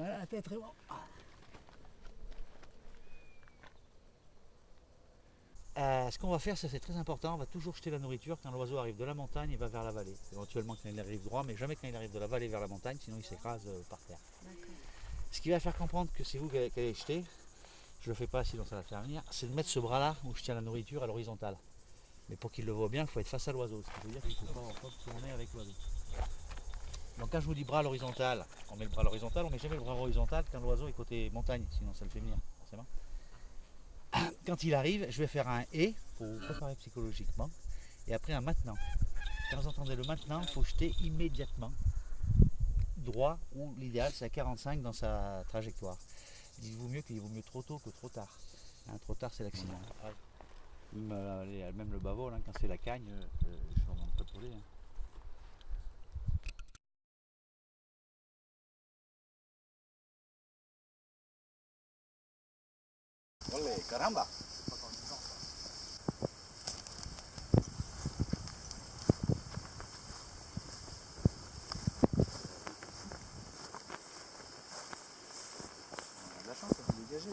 Voilà, la tête très bon. Euh, ce qu'on va faire, ça c'est très important, on va toujours jeter la nourriture quand l'oiseau arrive de la montagne et va vers la vallée. Éventuellement quand il arrive droit, mais jamais quand il arrive de la vallée vers la montagne, sinon il s'écrase euh, par terre. Ce qui va faire comprendre que c'est vous qui allez jeter, je ne le fais pas sinon ça va faire venir, c'est de mettre ce bras-là où je tiens la nourriture à l'horizontale. Mais pour qu'il le voit bien, il faut être face à l'oiseau, ce qui veut dire qu'il ne faut pas, pas tourner avec l'oiseau. Donc quand je vous dis bras à l'horizontale, on met le bras à l'horizontale, on met jamais le bras à l'horizontale quand l'oiseau est côté montagne, sinon ça le fait venir, forcément. Quand il arrive, je vais faire un et pour vous préparer psychologiquement, et après un maintenant. Quand vous entendez le maintenant, il faut jeter immédiatement droit, ou l'idéal c'est à 45 dans sa trajectoire. Il vaut mieux qu'il vaut mieux trop tôt que trop tard. Hein, trop tard c'est l'accident. Même, euh, même le bavol, hein, quand c'est la cagne, euh, euh, je ne remonte pas trop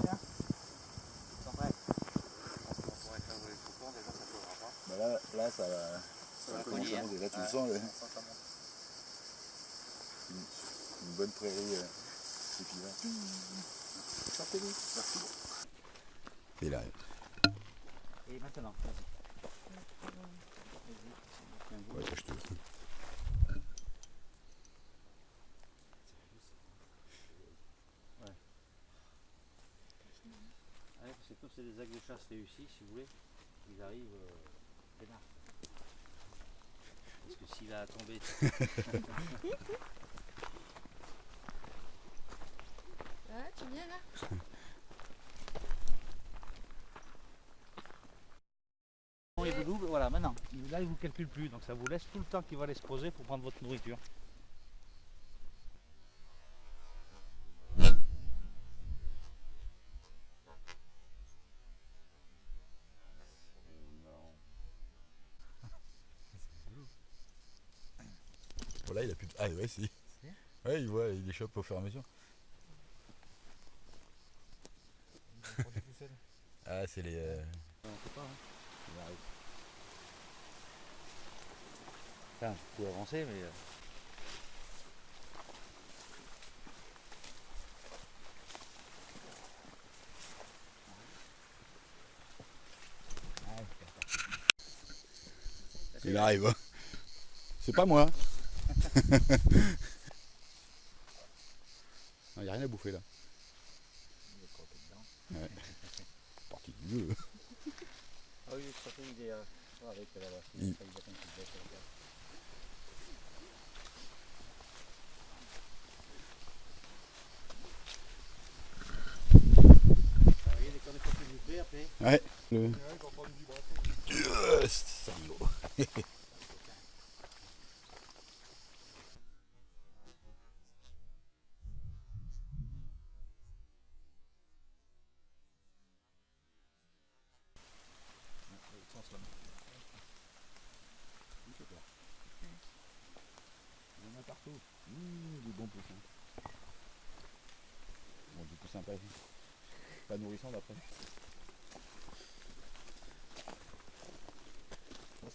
là. Sans prêt. Bah là, là, ça va, ça va à hein. Là, tu le sens, là. Une, une bonne prairie. euh, et puis là. Et là, Et maintenant, vas-y. ouais, je te. Ouais, parce que comme c'est des actes de chasse réussis, si vous voulez, ils arrivent euh. Parce que s'il a tombé. Ouais, tu viens là Bon, il vous double, Il- Là, il vous calcule plus, donc ça vous laisse tout le temps qu'il va aller se poser pour prendre votre nourriture. Voilà, il a plus de. Ah, ouais, si. Ouais, il voit, il échappe au fur et à mesure. Ah, c'est les. euh, On sait pas, hein. Il arrive. Enfin, vous pouvez avancer, mais. euh, Il arrive. hein. C'est pas moi. Il n'y a rien à bouffer là. Ouais. Parti du jeu. Ah oui, surtout il est euh, avec la voiture. Il- il attend qu'il baisse la carte. Ah oui, dès qu'on est sorti du pré, après. Ouais. Le... Yes, partout. Bon, du poussin pas, pas nourrissant d'après.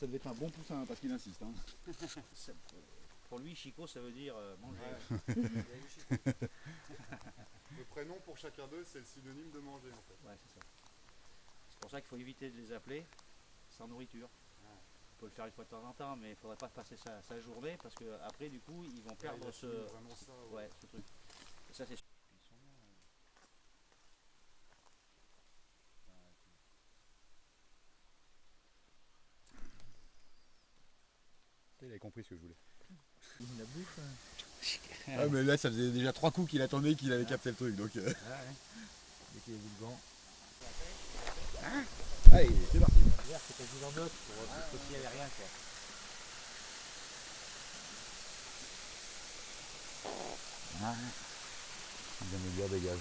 Ça devait être un bon poussin hein, parce qu'il insiste. Hein. Pour lui, Chico, ça veut dire euh, manger. Le prénom pour chacun d'eux, c'est le synonyme de manger en fait. Ouais, c'est ça. C'est pour ça qu'il faut éviter de les appeler sans nourriture. On peut le faire une fois de temps en temps, mais il ne faudrait pas passer sa, sa journée parce que après, du coup, ils vont perdre ce, assimile vraiment ça. ouais. ouais, ce truc. Et ça, c'est sûr. Il a compris ce que je voulais. Il la bouffe. Ah mais là ça faisait déjà trois coups qu'il attendait qu'il avait capté le truc donc. euh, Dès qu'il a vu le gant. Allez, c'est parti. C'était du en d'autres pour parce que s'il n'y avait rien. Quoi. Ah, Bien meilleur dégage.